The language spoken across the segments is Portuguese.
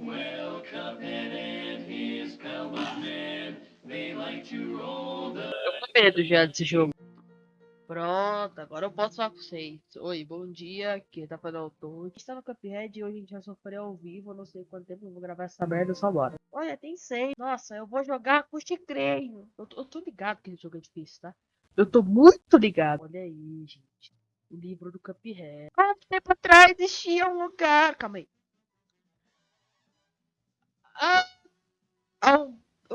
Well, Cuphead and his they like to roll the Eu tô com medo já desse jogo. Pronto, agora eu posso falar com vocês. Oi, bom dia, aqui tá falando autor. Está no Cuphead e hoje a gente vai sofrer ao vivo. Não sei quanto tempo eu vou gravar essa merda, só bora. Olha, tem seis. Nossa, eu vou jogar com o Chicreio. Eu, eu tô ligado que esse jogo é difícil, tá? Eu tô muito ligado. Olha aí, gente. O livro do Cuphead. Quanto tempo atrás existia um lugar. Calma aí.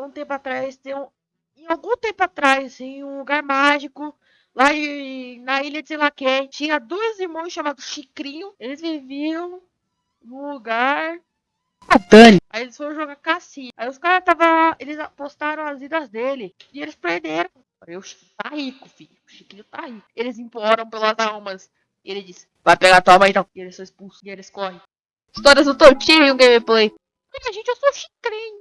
Um, tempo atrás, tem um, em algum tempo atrás, em um lugar mágico, lá em- na ilha de sei lá quem, tinha dois irmãos chamados Chicrinho. Eles viviam num lugar. Ah, Dani. Aí eles foram jogar cassino. Aí os caras tava. Eles apostaram as vidas dele. E eles perderam. Aí o Chiquinho tá rico, filho. O Chiquinho tá rico. Eles imploram pelas almas. E ele disse: Vai pegar tua mãe então. E eles são expulsos. E eles correm. Histórias do Tontinho gameplay. Olha, gente, eu sou chicrinho.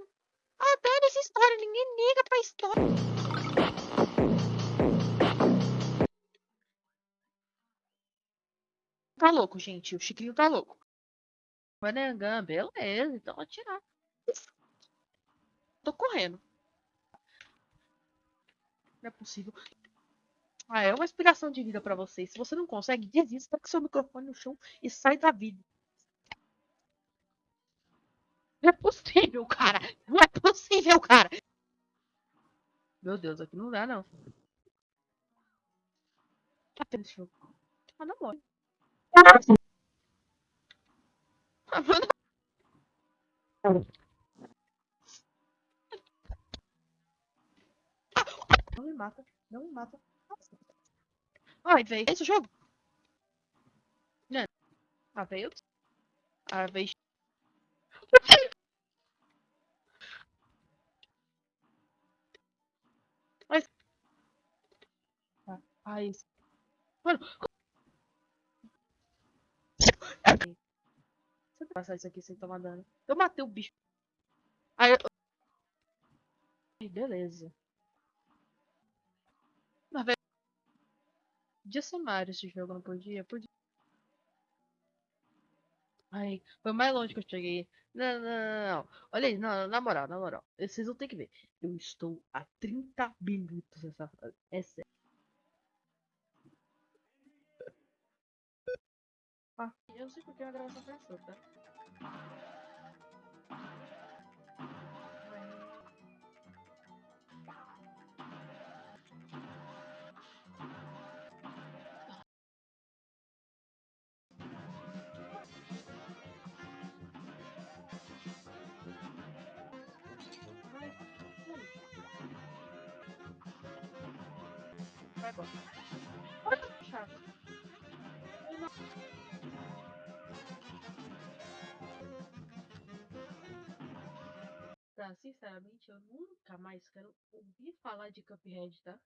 Tá louco, gente. O Chiquinho tá louco. Manangam, beleza, então atirar. Tô correndo. Não é possível. Ah, é uma explicação de vida pra vocês. Se você não consegue, desista com seu microfone no chão e sai da vida. Não é possível, cara. Não é possível, cara. Meu Deus, aqui não dá, não. Tá tendo esse jogo. Ah, não morre. Não me mata. Não me mata. Ai, véi. Esse é o jogo? Não. Ah, veio. Ah, veio. Esse- Mano. Se eu passar isso aqui sem tomar dano. Eu matei o bicho. Aí eu. Beleza. Mas, velho. Podia ser Mario esse jogo, não podia? Podia. Ai, foi mais longe que eu cheguei. Não, não, não, não. Olha aí, não, na moral, na moral. Vocês vão ter que ver. Eu estou a 30 minutos nessa fase. Eu sei porque a gravação começou, tá? Ai, Vai embora. Sinceramente, eu nunca mais quero ouvir falar de Cuphead, tá?